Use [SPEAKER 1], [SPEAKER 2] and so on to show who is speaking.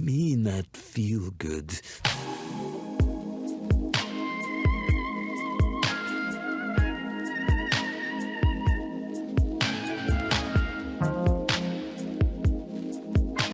[SPEAKER 1] me that feel good.